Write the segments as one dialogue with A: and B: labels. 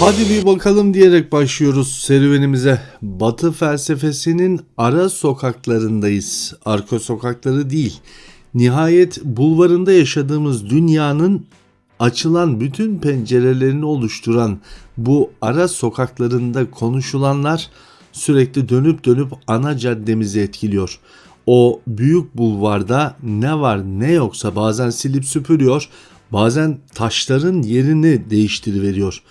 A: Hadi bir bakalım diyerek başlıyoruz serüvenimize. Batı felsefesinin ara sokaklarındayız. Arka sokakları değil. Nihayet bulvarında yaşadığımız dünyanın açılan bütün pencerelerini oluşturan bu ara sokaklarında konuşulanlar sürekli dönüp dönüp ana caddemizi etkiliyor. O büyük bulvarda ne var ne yoksa bazen silip süpürüyor, bazen taşların yerini değiştiriveriyor.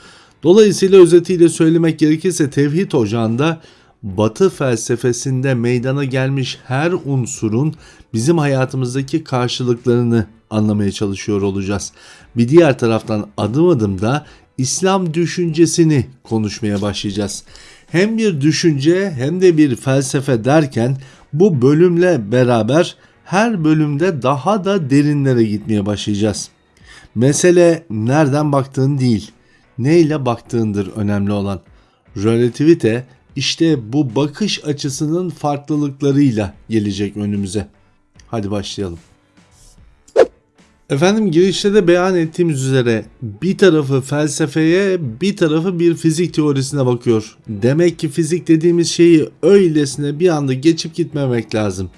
A: Dolayısıyla özetiyle söylemek gerekirse tevhid ocağında Batı felsefesinde meydana gelmiş her unsurun bizim hayatımızdaki karşılıklarını anlamaya çalışıyor olacağız. Bir diğer taraftan adım adım da İslam düşüncesini konuşmaya başlayacağız. Hem bir düşünce hem de bir felsefe derken bu bölümle beraber her bölümde daha da derinlere gitmeye başlayacağız. Mesele nereden baktığın değil, neyle baktığındır önemli olan. Relativite işte bu bakış açısının farklılıklarıyla gelecek önümüze. Hadi başlayalım. Efendim girişte de beyan ettiğimiz üzere bir tarafı felsefeye bir tarafı bir fizik teorisine bakıyor. Demek ki fizik dediğimiz şeyi öylesine bir anda geçip gitmemek lazım.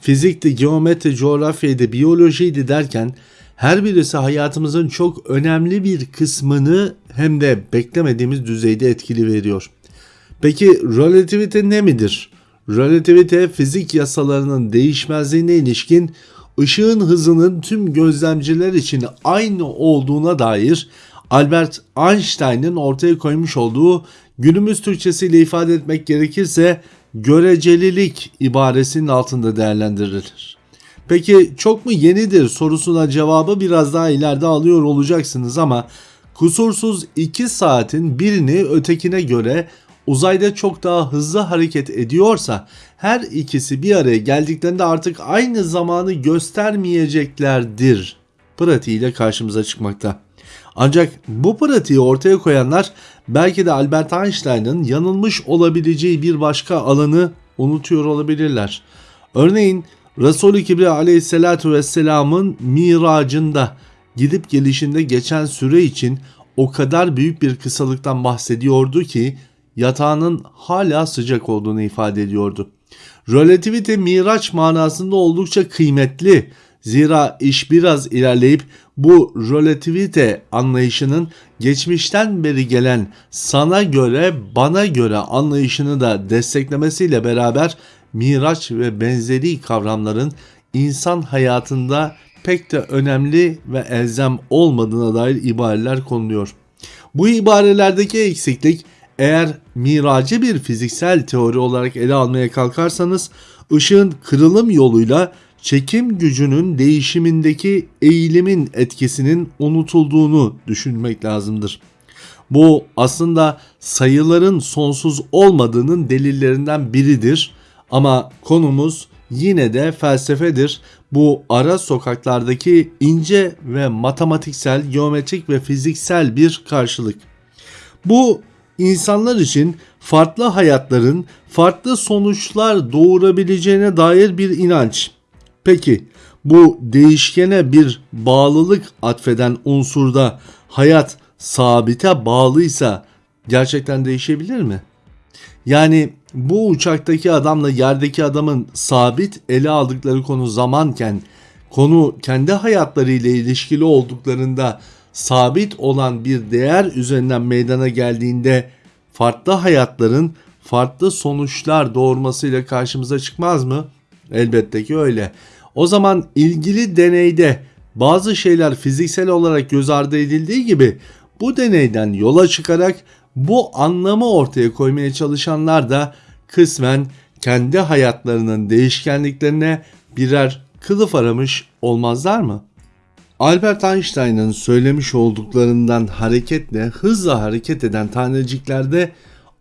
A: Fizikti, geometri, coğrafyaydı, biyolojiydi derken her birisi hayatımızın çok önemli bir kısmını hem de beklemediğimiz düzeyde etkili veriyor. Peki relativite ne midir? Relativite fizik yasalarının değişmezliğine ilişkin ışığın hızının tüm gözlemciler için aynı olduğuna dair Albert Einstein'ın ortaya koymuş olduğu günümüz Türkçesiyle ifade etmek gerekirse görecelilik ibaresinin altında değerlendirilir. Peki çok mu yenidir sorusuna cevabı biraz daha ileride alıyor olacaksınız ama kusursuz 2 saatin birini ötekine göre uzayda çok daha hızlı hareket ediyorsa her ikisi bir araya geldiklerinde artık aynı zamanı göstermeyeceklerdir pratiğiyle karşımıza çıkmakta. Ancak bu pratiği ortaya koyanlar belki de Albert Einstein'ın yanılmış olabileceği bir başka alanı unutuyor olabilirler. Örneğin Resul-i Kibriya aleyhissalatu vesselamın miracında gidip gelişinde geçen süre için o kadar büyük bir kısalıktan bahsediyordu ki yatağının hala sıcak olduğunu ifade ediyordu. Relativite miraç manasında oldukça kıymetli. Zira iş biraz ilerleyip bu relativite anlayışının geçmişten beri gelen sana göre bana göre anlayışını da desteklemesiyle beraber miraç ve benzeri kavramların insan hayatında pek de önemli ve elzem olmadığına dair ibareler konuluyor. Bu ibarelerdeki eksiklik eğer miracı bir fiziksel teori olarak ele almaya kalkarsanız ışığın kırılım yoluyla çekim gücünün değişimindeki eğilimin etkisinin unutulduğunu düşünmek lazımdır. Bu aslında sayıların sonsuz olmadığının delillerinden biridir ama konumuz yine de felsefedir. Bu ara sokaklardaki ince ve matematiksel, geometrik ve fiziksel bir karşılık. Bu insanlar için farklı hayatların farklı sonuçlar doğurabileceğine dair bir inanç. Peki bu değişkene bir bağlılık atfeden unsurda hayat sabite bağlıysa gerçekten değişebilir mi? Yani bu uçaktaki adamla yerdeki adamın sabit ele aldıkları konu zamanken konu kendi hayatlarıyla ilişkili olduklarında sabit olan bir değer üzerinden meydana geldiğinde farklı hayatların farklı sonuçlar doğurmasıyla karşımıza çıkmaz mı? Elbette ki öyle. O zaman ilgili deneyde bazı şeyler fiziksel olarak göz ardı edildiği gibi bu deneyden yola çıkarak bu anlamı ortaya koymaya çalışanlar da kısmen kendi hayatlarının değişkenliklerine birer kılıf aramış olmazlar mı? Albert Einstein'ın söylemiş olduklarından hareketle hızla hareket eden taneciklerde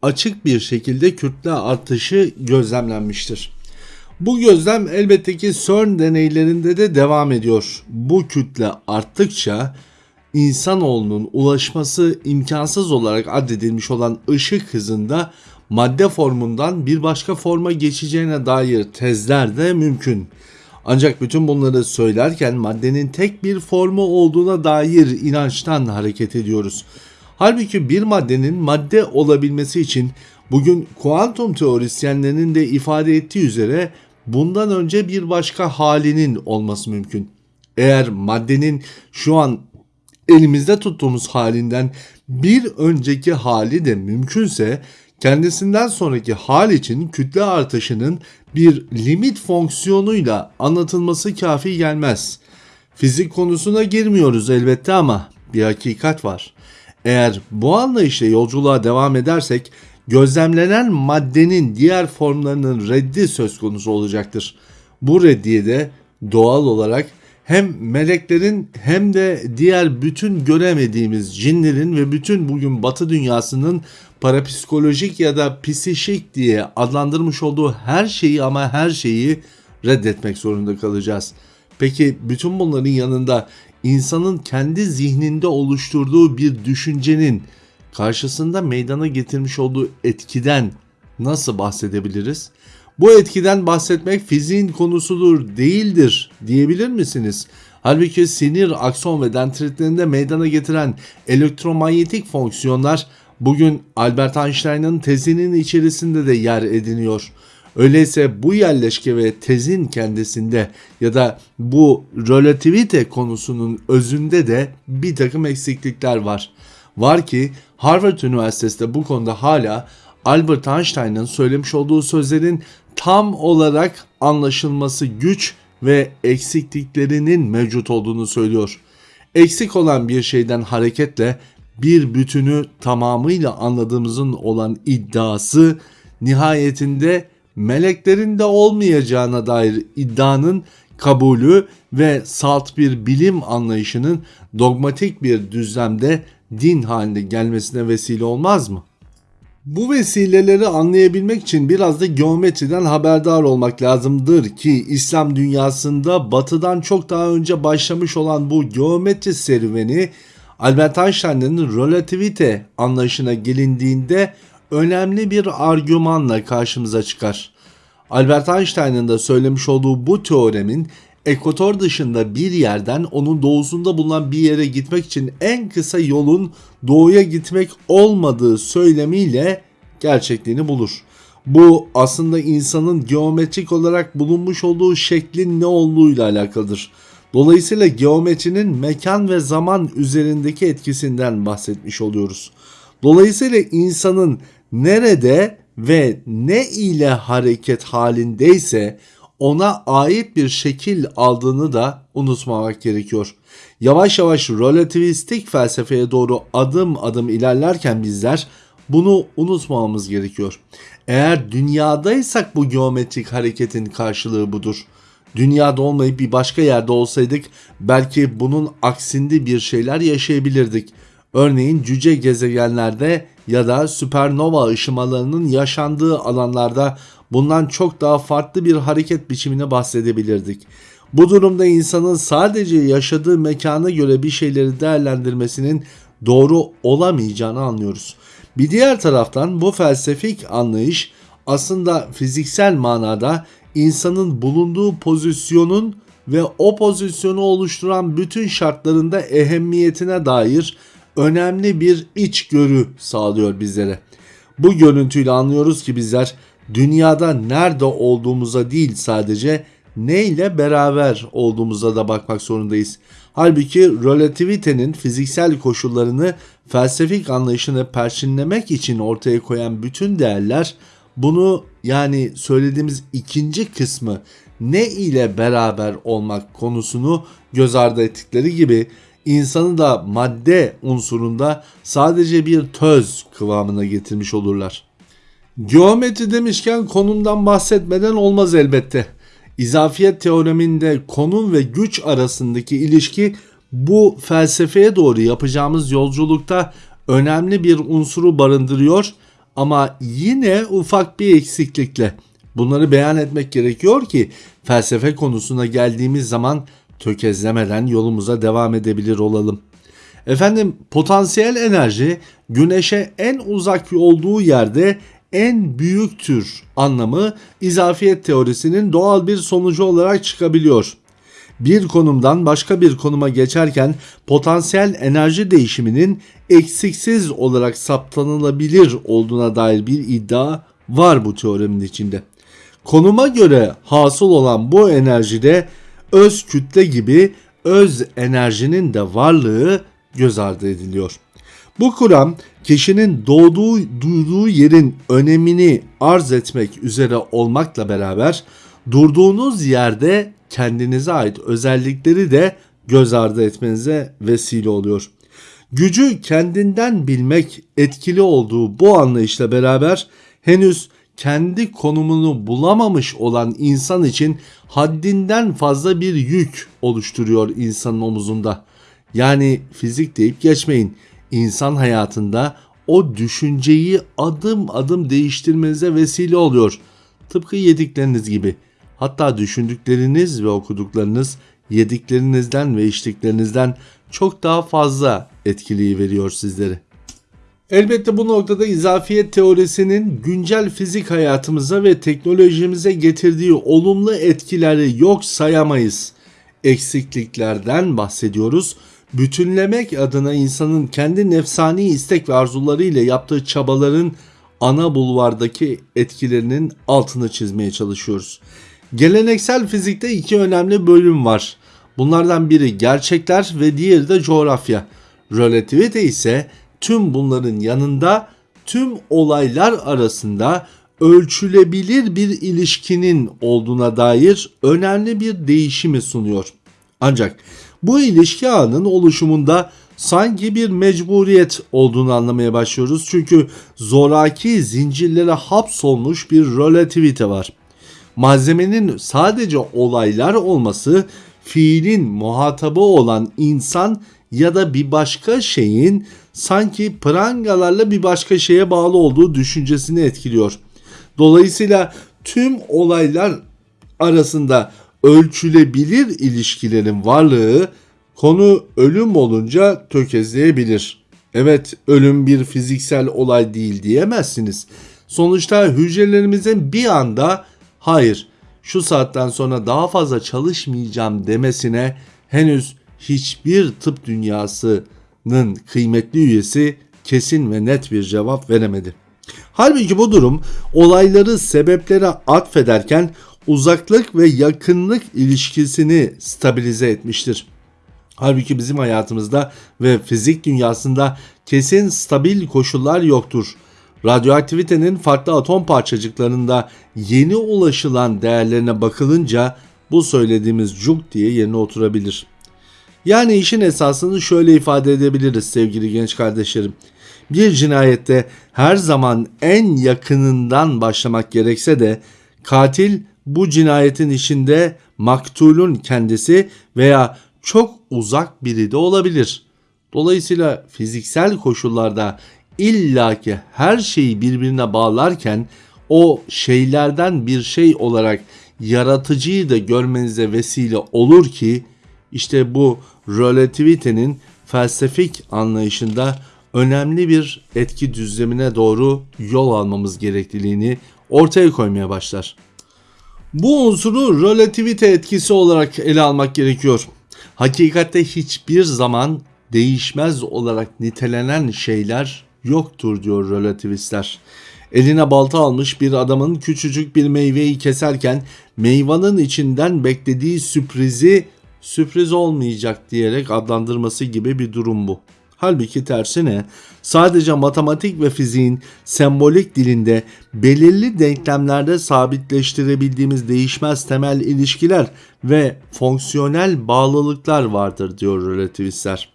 A: açık bir şekilde kütle artışı gözlemlenmiştir. Bu gözlem elbette ki CERN deneylerinde de devam ediyor. Bu kütle arttıkça insanoğlunun ulaşması imkansız olarak addedilmiş olan ışık hızında madde formundan bir başka forma geçeceğine dair tezler de mümkün. Ancak bütün bunları söylerken maddenin tek bir formu olduğuna dair inançtan hareket ediyoruz. Halbuki bir maddenin madde olabilmesi için bugün kuantum teorisyenlerinin de ifade ettiği üzere bundan önce bir başka halinin olması mümkün. Eğer maddenin şu an elimizde tuttuğumuz halinden bir önceki hali de mümkünse kendisinden sonraki hal için kütle artışının bir limit fonksiyonuyla anlatılması kafi gelmez. Fizik konusuna girmiyoruz elbette ama bir hakikat var. Eğer bu anlayışla yolculuğa devam edersek gözlemlenen maddenin diğer formlarının reddi söz konusu olacaktır. Bu reddiye de doğal olarak hem meleklerin hem de diğer bütün göremediğimiz cinlerin ve bütün bugün batı dünyasının parapsikolojik ya da psişik diye adlandırmış olduğu her şeyi ama her şeyi reddetmek zorunda kalacağız. Peki bütün bunların yanında insanın kendi zihninde oluşturduğu bir düşüncenin karşısında meydana getirmiş olduğu etkiden nasıl bahsedebiliriz? Bu etkiden bahsetmek fiziğin konusudur değildir diyebilir misiniz? Halbuki sinir, akson ve dendritlerinde meydana getiren elektromanyetik fonksiyonlar bugün Albert Einstein'ın tezinin içerisinde de yer ediniyor. Öyleyse bu yerleşke ve tezin kendisinde ya da bu relativite konusunun özünde de bir takım eksiklikler var. Var ki Harvard Üniversitesi de bu konuda hala Albert Einstein'ın söylemiş olduğu sözlerin tam olarak anlaşılması güç ve eksikliklerinin mevcut olduğunu söylüyor. Eksik olan bir şeyden hareketle bir bütünü tamamıyla anladığımızın olan iddiası nihayetinde meleklerin de olmayacağına dair iddianın kabulü ve salt bir bilim anlayışının dogmatik bir düzlemde din haline gelmesine vesile olmaz mı? Bu vesileleri anlayabilmek için biraz da geometriden haberdar olmak lazımdır ki İslam dünyasında batıdan çok daha önce başlamış olan bu geometri serüveni Albert Einstein'ın relativite anlayışına gelindiğinde önemli bir argümanla karşımıza çıkar. Albert Einstein'ın da söylemiş olduğu bu teoremin ekvator dışında bir yerden onun doğusunda bulunan bir yere gitmek için en kısa yolun doğuya gitmek olmadığı söylemiyle gerçekliğini bulur. Bu aslında insanın geometrik olarak bulunmuş olduğu şeklin ne olduğuyla alakalıdır. Dolayısıyla geometrinin mekan ve zaman üzerindeki etkisinden bahsetmiş oluyoruz. Dolayısıyla insanın nerede ve ne ile hareket halindeyse ona ait bir şekil aldığını da unutmamak gerekiyor. Yavaş yavaş relativistik felsefeye doğru adım adım ilerlerken bizler bunu unutmamamız gerekiyor. Eğer dünyadaysak bu geometrik hareketin karşılığı budur. Dünyada olmayıp bir başka yerde olsaydık belki bunun aksinde bir şeyler yaşayabilirdik. Örneğin cüce gezegenlerde ya da süpernova ışımalarının yaşandığı alanlarda bundan çok daha farklı bir hareket biçimine bahsedebilirdik. Bu durumda insanın sadece yaşadığı mekana göre bir şeyleri değerlendirmesinin doğru olamayacağını anlıyoruz. Bir diğer taraftan bu felsefik anlayış aslında fiziksel manada insanın bulunduğu pozisyonun ve o pozisyonu oluşturan bütün şartlarında ehemmiyetine dair önemli bir içgörü sağlıyor bizlere. Bu görüntüyle anlıyoruz ki bizler dünyada nerede olduğumuza değil sadece ne ile beraber olduğumuza da bakmak zorundayız. Halbuki relativitenin fiziksel koşullarını felsefik anlayışını perçinlemek için ortaya koyan bütün değerler bunu yani söylediğimiz ikinci kısmı ne ile beraber olmak konusunu göz ardı ettikleri gibi insanı da madde unsurunda sadece bir töz kıvamına getirmiş olurlar. Geometri demişken konumdan bahsetmeden olmaz elbette. İzafiyet teoreminde konum ve güç arasındaki ilişki bu felsefeye doğru yapacağımız yolculukta önemli bir unsuru barındırıyor ama yine ufak bir eksiklikle. Bunları beyan etmek gerekiyor ki felsefe konusuna geldiğimiz zaman tökezlemeden yolumuza devam edebilir olalım. Efendim potansiyel enerji güneşe en uzak olduğu yerde en büyüktür anlamı izafiyet teorisinin doğal bir sonucu olarak çıkabiliyor. bir konumdan başka bir konuma geçerken potansiyel enerji değişiminin eksiksiz olarak saptanılabilir olduğuna dair bir iddia var bu teoremin içinde. Konuma göre hasıl olan bu enerjide öz kütle gibi öz enerjinin de varlığı göz ardı ediliyor. Bu kuram kişinin doğduğu duyduğu yerin önemini arz etmek üzere olmakla beraber durduğunuz yerde kendinize ait özellikleri de göz ardı etmenize vesile oluyor. Gücü kendinden bilmek etkili olduğu bu anlayışla beraber henüz kendi konumunu bulamamış olan insan için haddinden fazla bir yük oluşturuyor insanın omuzunda. Yani fizik deyip geçmeyin. İnsan hayatında o düşünceyi adım adım değiştirmenize vesile oluyor. Tıpkı yedikleriniz gibi. Hatta düşündükleriniz ve okuduklarınız yediklerinizden ve içtiklerinizden çok daha fazla etkiliyi veriyor sizlere. Elbette bu noktada izafiyet teorisinin güncel fizik hayatımıza ve teknolojimize getirdiği olumlu etkileri yok sayamayız. Eksikliklerden bahsediyoruz. Bütünlemek adına insanın kendi nefsani istek ve arzuları ile yaptığı çabaların ana bulvardaki etkilerinin altını çizmeye çalışıyoruz. Geleneksel fizikte iki önemli bölüm var. Bunlardan biri gerçekler ve diğeri de coğrafya. Relativite ise tüm bunların yanında tüm olaylar arasında ölçülebilir bir ilişkinin olduğuna dair önemli bir değişimi sunuyor. Ancak bu ilişki ağının oluşumunda sanki bir mecburiyet olduğunu anlamaya başlıyoruz. Çünkü zoraki zincirlere hapsolmuş bir relativite var. Malzemenin sadece olaylar olması fiilin muhatabı olan insan ya da bir başka şeyin sanki prangalarla bir başka şeye bağlı olduğu düşüncesini etkiliyor. Dolayısıyla tüm olaylar arasında ölçülebilir ilişkilerin varlığı konu ölüm olunca tökezleyebilir. Evet ölüm bir fiziksel olay değil diyemezsiniz. Sonuçta hücrelerimizin bir anda hayır şu saatten sonra daha fazla çalışmayacağım demesine henüz hiçbir tıp dünyasının kıymetli üyesi kesin ve net bir cevap veremedi. Halbuki bu durum olayları sebeplere atfederken uzaklık ve yakınlık ilişkisini stabilize etmiştir. Halbuki bizim hayatımızda ve fizik dünyasında kesin stabil koşullar yoktur. Radyoaktivitenin farklı atom parçacıklarında yeni ulaşılan değerlerine bakılınca bu söylediğimiz cuk diye yerine oturabilir. Yani işin esasını şöyle ifade edebiliriz sevgili genç kardeşlerim. Bir cinayette her zaman en yakınından başlamak gerekse de katil bu cinayetin içinde maktulun kendisi veya çok uzak biri de olabilir. Dolayısıyla fiziksel koşullarda illaki her şeyi birbirine bağlarken o şeylerden bir şey olarak yaratıcıyı da görmenize vesile olur ki işte bu relativitenin felsefik anlayışında önemli bir etki düzlemine doğru yol almamız gerekliliğini ortaya koymaya başlar. Bu unsuru relativite etkisi olarak ele almak gerekiyor. Hakikatte hiçbir zaman değişmez olarak nitelenen şeyler yoktur diyor relativistler. Eline balta almış bir adamın küçücük bir meyveyi keserken meyvanın içinden beklediği sürprizi sürpriz olmayacak diyerek adlandırması gibi bir durum bu. Halbuki tersine sadece matematik ve fiziğin sembolik dilinde belirli denklemlerde sabitleştirebildiğimiz değişmez temel ilişkiler ve fonksiyonel bağlılıklar vardır diyor relativistler.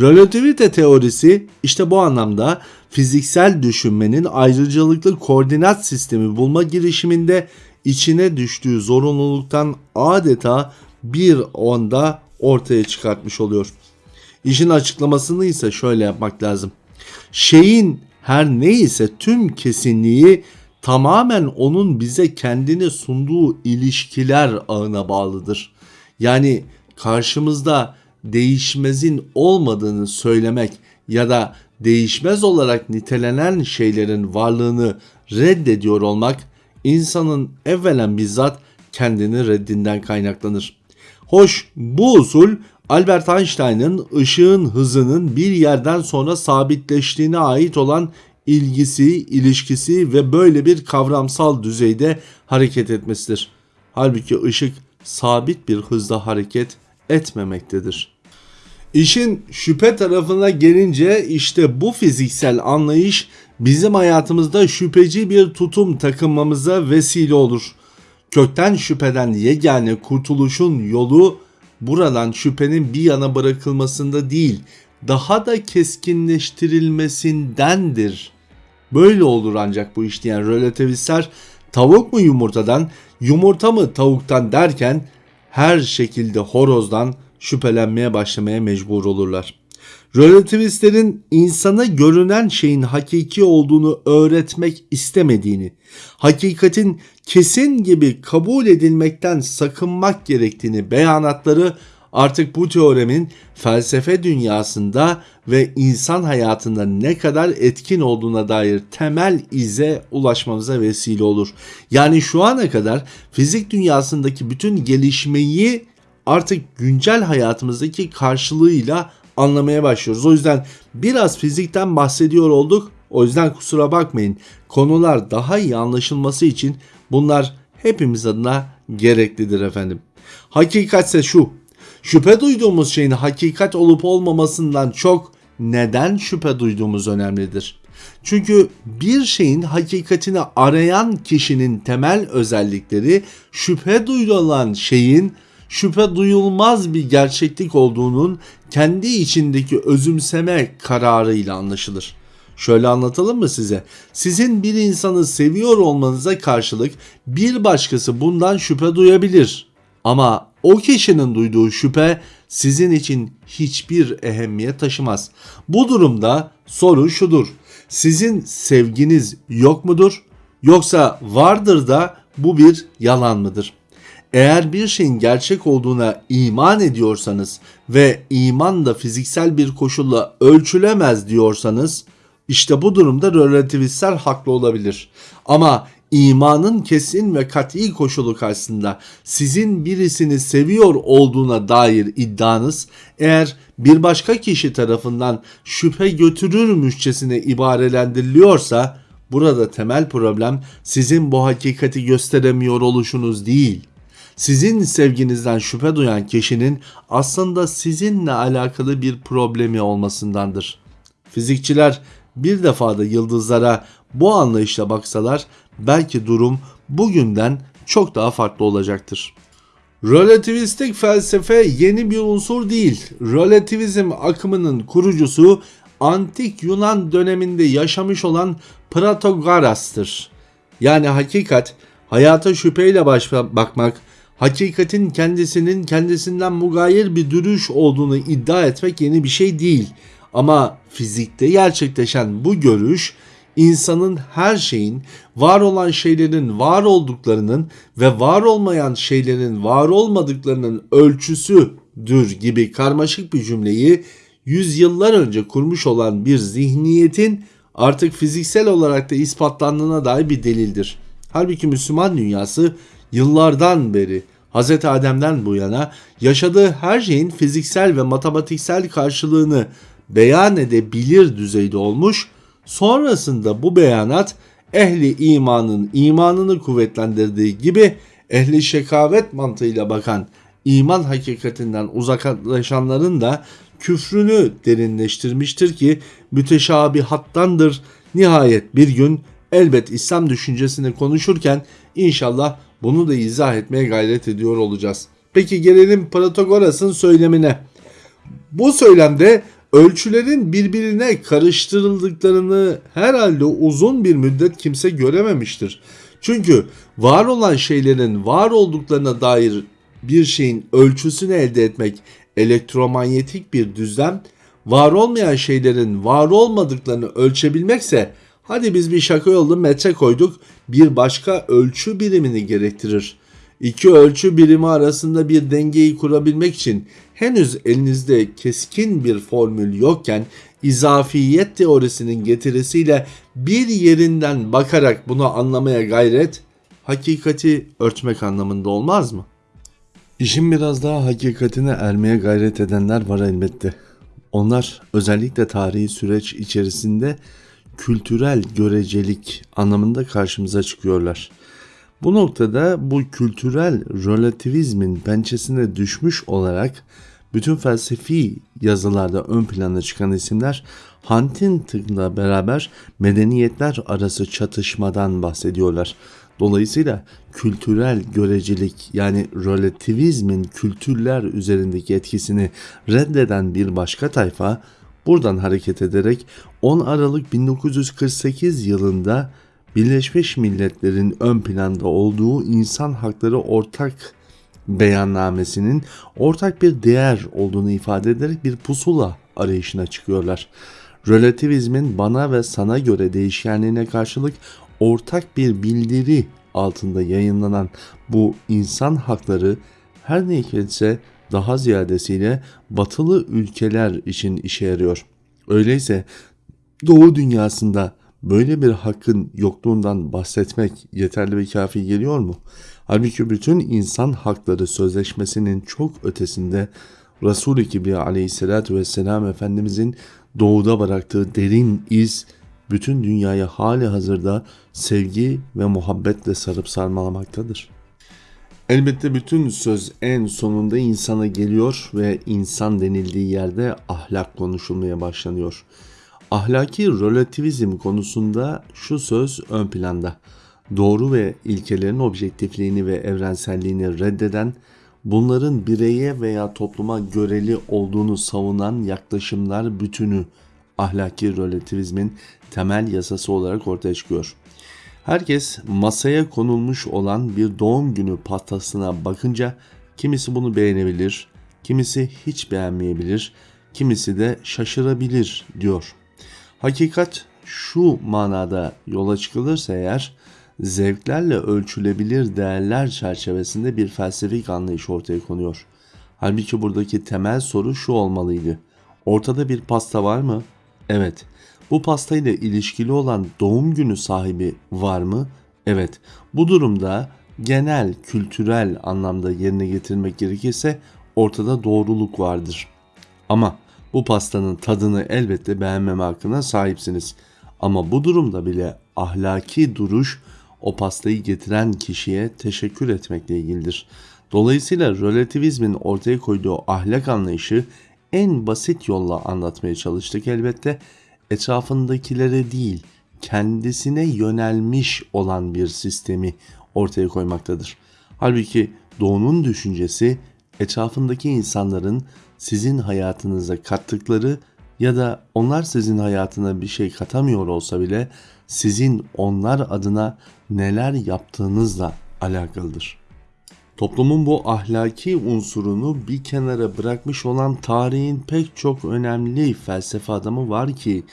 A: Relativite teorisi işte bu anlamda fiziksel düşünmenin ayrıcalıklı koordinat sistemi bulma girişiminde içine düştüğü zorunluluktan adeta bir onda ortaya çıkartmış oluyor. İşin açıklamasını ise şöyle yapmak lazım. Şeyin her neyse tüm kesinliği tamamen onun bize kendini sunduğu ilişkiler ağına bağlıdır. Yani karşımızda değişmezin olmadığını söylemek ya da değişmez olarak nitelenen şeylerin varlığını reddediyor olmak insanın evvelen bizzat kendini reddinden kaynaklanır. Hoş bu usul Albert Einstein'ın ışığın hızının bir yerden sonra sabitleştiğine ait olan ilgisi, ilişkisi ve böyle bir kavramsal düzeyde hareket etmesidir. Halbuki ışık sabit bir hızda hareket etmemektedir. İşin şüphe tarafına gelince işte bu fiziksel anlayış bizim hayatımızda şüpheci bir tutum takınmamıza vesile olur. Kökten şüpheden yegane kurtuluşun yolu buradan şüphenin bir yana bırakılmasında değil, daha da keskinleştirilmesindendir. Böyle olur ancak bu iş diyen relativistler tavuk mu yumurtadan, yumurta mı tavuktan derken her şekilde horozdan şüphelenmeye başlamaya mecbur olurlar. Relativistlerin insana görünen şeyin hakiki olduğunu öğretmek istemediğini, hakikatin kesin gibi kabul edilmekten sakınmak gerektiğini beyanatları artık bu teoremin felsefe dünyasında ve insan hayatında ne kadar etkin olduğuna dair temel ize ulaşmamıza vesile olur. Yani şu ana kadar fizik dünyasındaki bütün gelişmeyi artık güncel hayatımızdaki karşılığıyla anlamaya başlıyoruz. O yüzden biraz fizikten bahsediyor olduk. O yüzden kusura bakmayın. Konular daha iyi anlaşılması için bunlar hepimiz adına gereklidir efendim. Hakikatse şu. Şüphe duyduğumuz şeyin hakikat olup olmamasından çok neden şüphe duyduğumuz önemlidir. Çünkü bir şeyin hakikatini arayan kişinin temel özellikleri şüphe duyulan şeyin şüphe duyulmaz bir gerçeklik olduğunun kendi içindeki özümseme kararıyla anlaşılır. Şöyle anlatalım mı size? Sizin bir insanı seviyor olmanıza karşılık bir başkası bundan şüphe duyabilir. Ama o kişinin duyduğu şüphe sizin için hiçbir ehemmiyet taşımaz. Bu durumda soru şudur. Sizin sevginiz yok mudur? Yoksa vardır da bu bir yalan mıdır? Eğer bir şeyin gerçek olduğuna iman ediyorsanız ve iman da fiziksel bir koşulla ölçülemez diyorsanız işte bu durumda relativistler haklı olabilir. Ama imanın kesin ve kat'i koşulu karşısında sizin birisini seviyor olduğuna dair iddianız eğer bir başka kişi tarafından şüphe götürürmüşçesine ibarelendiriliyorsa burada temel problem sizin bu hakikati gösteremiyor oluşunuz değil sizin sevginizden şüphe duyan kişinin aslında sizinle alakalı bir problemi olmasındandır. Fizikçiler bir defada yıldızlara bu anlayışla baksalar belki durum bugünden çok daha farklı olacaktır. Relativistik felsefe yeni bir unsur değil. Relativizm akımının kurucusu antik Yunan döneminde yaşamış olan Protagoras'tır. Yani hakikat, hayata şüpheyle baş bakmak, hakikatin kendisinin kendisinden mugayir bir duruş olduğunu iddia etmek yeni bir şey değil. Ama fizikte gerçekleşen bu görüş insanın her şeyin, var olan şeylerin var olduklarının ve var olmayan şeylerin var olmadıklarının ölçüsüdür gibi karmaşık bir cümleyi yüzyıllar önce kurmuş olan bir zihniyetin artık fiziksel olarak da ispatlandığına dair bir delildir. Halbuki Müslüman dünyası yıllardan beri Hz. Adem'den bu yana yaşadığı her şeyin fiziksel ve matematiksel karşılığını beyan edebilir düzeyde olmuş. Sonrasında bu beyanat ehli imanın imanını kuvvetlendirdiği gibi ehli şekavet mantığıyla bakan iman hakikatinden uzaklaşanların da küfrünü derinleştirmiştir ki müteşabihattandır. Nihayet bir gün elbet İslam düşüncesini konuşurken inşallah bunu da izah etmeye gayret ediyor olacağız. Peki gelelim Protagoras'ın söylemine. Bu söylemde ölçülerin birbirine karıştırıldıklarını herhalde uzun bir müddet kimse görememiştir. Çünkü var olan şeylerin var olduklarına dair bir şeyin ölçüsünü elde etmek elektromanyetik bir düzlem, var olmayan şeylerin var olmadıklarını ölçebilmekse Hadi biz bir şaka yollu metre koyduk bir başka ölçü birimini gerektirir. İki ölçü birimi arasında bir dengeyi kurabilmek için henüz elinizde keskin bir formül yokken izafiyet teorisinin getirisiyle bir yerinden bakarak bunu anlamaya gayret hakikati örtmek anlamında olmaz mı? İşin biraz daha hakikatine ermeye gayret edenler var elbette. Onlar özellikle tarihi süreç içerisinde kültürel görecelik anlamında karşımıza çıkıyorlar. Bu noktada bu kültürel relativizmin pençesine düşmüş olarak bütün felsefi yazılarda ön plana çıkan isimler Huntington'la beraber medeniyetler arası çatışmadan bahsediyorlar. Dolayısıyla kültürel görecelik yani relativizmin kültürler üzerindeki etkisini reddeden bir başka tayfa buradan hareket ederek 10 Aralık 1948 yılında Birleşmiş Milletler'in ön planda olduğu insan hakları ortak beyannamesinin ortak bir değer olduğunu ifade ederek bir pusula arayışına çıkıyorlar. Relativizmin bana ve sana göre değişkenliğine karşılık ortak bir bildiri altında yayınlanan bu insan hakları her ne ise daha ziyadesiyle batılı ülkeler için işe yarıyor. Öyleyse Doğu dünyasında böyle bir hakkın yokluğundan bahsetmek yeterli ve kafi geliyor mu? Halbuki bütün insan hakları sözleşmesinin çok ötesinde Resul-i Kibriya aleyhissalatü vesselam Efendimizin doğuda bıraktığı derin iz bütün dünyayı hali hazırda sevgi ve muhabbetle sarıp sarmalamaktadır. Elbette bütün söz en sonunda insana geliyor ve insan denildiği yerde ahlak konuşulmaya başlanıyor. Ahlaki relativizm konusunda şu söz ön planda. Doğru ve ilkelerin objektifliğini ve evrenselliğini reddeden, bunların bireye veya topluma göreli olduğunu savunan yaklaşımlar bütünü ahlaki relativizmin temel yasası olarak ortaya çıkıyor. Herkes masaya konulmuş olan bir doğum günü pastasına bakınca kimisi bunu beğenebilir, kimisi hiç beğenmeyebilir, kimisi de şaşırabilir diyor. Hakikat şu manada yola çıkılırsa eğer zevklerle ölçülebilir değerler çerçevesinde bir felsefik anlayış ortaya konuyor. Halbuki buradaki temel soru şu olmalıydı. Ortada bir pasta var mı? Evet. Bu pastayla ilişkili olan doğum günü sahibi var mı? Evet. Bu durumda genel kültürel anlamda yerine getirmek gerekirse ortada doğruluk vardır. Ama bu pastanın tadını elbette beğenmeme hakkına sahipsiniz. Ama bu durumda bile ahlaki duruş o pastayı getiren kişiye teşekkür etmekle ilgilidir. Dolayısıyla relativizmin ortaya koyduğu ahlak anlayışı en basit yolla anlatmaya çalıştık elbette. Etrafındakilere değil, kendisine yönelmiş olan bir sistemi ortaya koymaktadır. Halbuki doğunun düşüncesi etrafındaki insanların sizin hayatınıza kattıkları ya da onlar sizin hayatına bir şey katamıyor olsa bile sizin onlar adına neler yaptığınızla alakalıdır. Toplumun bu ahlaki unsurunu bir kenara bırakmış olan tarihin pek çok önemli felsefe adamı var ki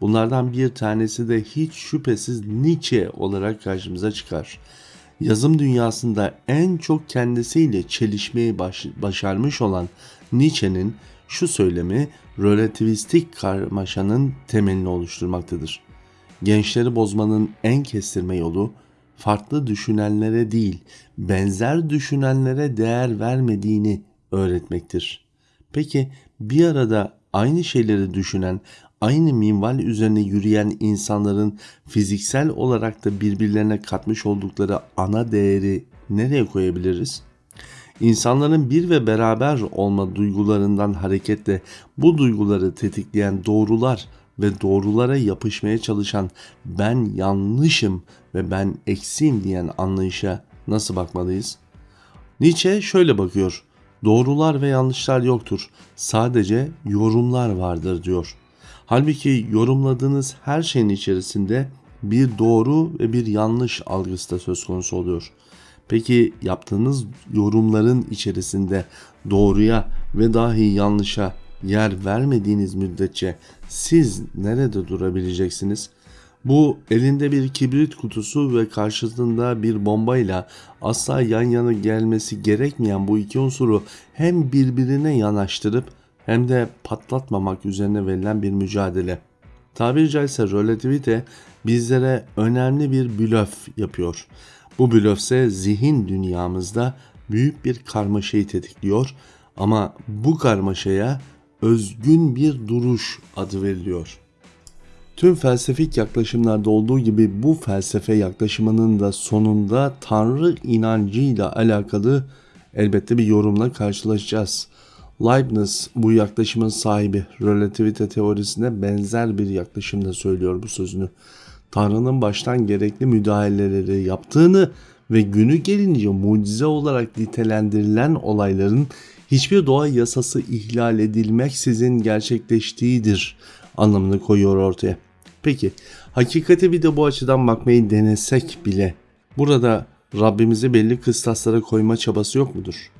A: bunlardan bir tanesi de hiç şüphesiz Nietzsche olarak karşımıza çıkar. Yazım dünyasında en çok kendisiyle çelişmeyi baş, başarmış olan Nietzsche'nin şu söylemi relativistik karmaşanın temelini oluşturmaktadır. Gençleri bozmanın en kestirme yolu farklı düşünenlere değil, benzer düşünenlere değer vermediğini öğretmektir. Peki bir arada aynı şeyleri düşünen, aynı minval üzerine yürüyen insanların fiziksel olarak da birbirlerine katmış oldukları ana değeri nereye koyabiliriz? İnsanların bir ve beraber olma duygularından hareketle bu duyguları tetikleyen doğrular ve doğrulara yapışmaya çalışan ben yanlışım ve ben eksiğim diyen anlayışa nasıl bakmalıyız? Nietzsche şöyle bakıyor. Doğrular ve yanlışlar yoktur. Sadece yorumlar vardır diyor. Halbuki yorumladığınız her şeyin içerisinde bir doğru ve bir yanlış algısı da söz konusu oluyor. Peki yaptığınız yorumların içerisinde doğruya ve dahi yanlışa yer vermediğiniz müddetçe siz nerede durabileceksiniz? Bu elinde bir kibrit kutusu ve karşısında bir bombayla asla yan yana gelmesi gerekmeyen bu iki unsuru hem birbirine yanaştırıp hem de patlatmamak üzerine verilen bir mücadele. Tabiri caizse relativite bizlere önemli bir blöf yapıyor. Bu blöf ise zihin dünyamızda büyük bir karmaşayı tetikliyor ama bu karmaşaya özgün bir duruş adı veriliyor. Tüm felsefik yaklaşımlarda olduğu gibi bu felsefe yaklaşımının da sonunda Tanrı inancıyla alakalı elbette bir yorumla karşılaşacağız. Leibniz bu yaklaşımın sahibi relativite teorisine benzer bir yaklaşımda söylüyor bu sözünü. Tanrı'nın baştan gerekli müdahaleleri yaptığını ve günü gelince mucize olarak nitelendirilen olayların hiçbir doğa yasası ihlal edilmeksizin gerçekleştiğidir anlamını koyuyor ortaya. Peki hakikate bir de bu açıdan bakmayı denesek bile burada Rabbimizi belli kıstaslara koyma çabası yok mudur?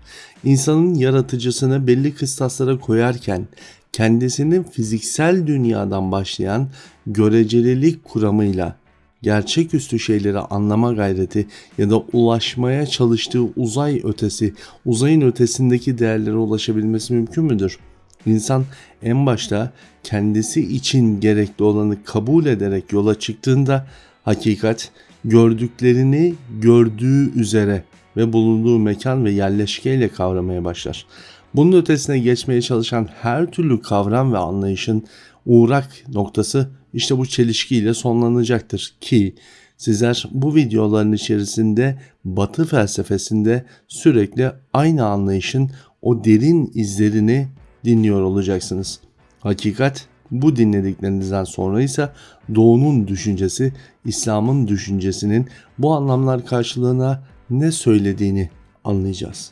A: İnsanın yaratıcısını belli kıstaslara koyarken kendisinin fiziksel dünyadan başlayan görecelilik kuramıyla gerçeküstü şeyleri anlama gayreti ya da ulaşmaya çalıştığı uzay ötesi, uzayın ötesindeki değerlere ulaşabilmesi mümkün müdür? İnsan en başta kendisi için gerekli olanı kabul ederek yola çıktığında hakikat gördüklerini gördüğü üzere ve bulunduğu mekan ve yerleşkeyle kavramaya başlar. Bunun ötesine geçmeye çalışan her türlü kavram ve anlayışın uğrak noktası işte bu çelişkiyle sonlanacaktır ki sizler bu videoların içerisinde Batı felsefesinde sürekli aynı anlayışın o derin izlerini dinliyor olacaksınız. Hakikat bu dinlediklerinizden sonra ise Doğu'nun düşüncesi, İslam'ın düşüncesinin bu anlamlar karşılığına ne söylediğini anlayacağız.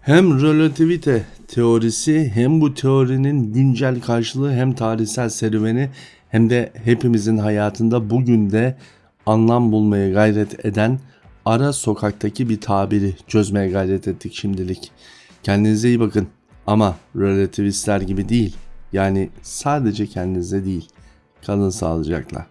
A: Hem relativite teorisi hem bu teorinin güncel karşılığı hem tarihsel serüveni hem de hepimizin hayatında bugün de anlam bulmaya gayret eden ara sokaktaki bir tabiri çözmeye gayret ettik şimdilik. Kendinize iyi bakın ama relativistler gibi değil. Yani sadece kendinize değil. Kalın sağlıcakla.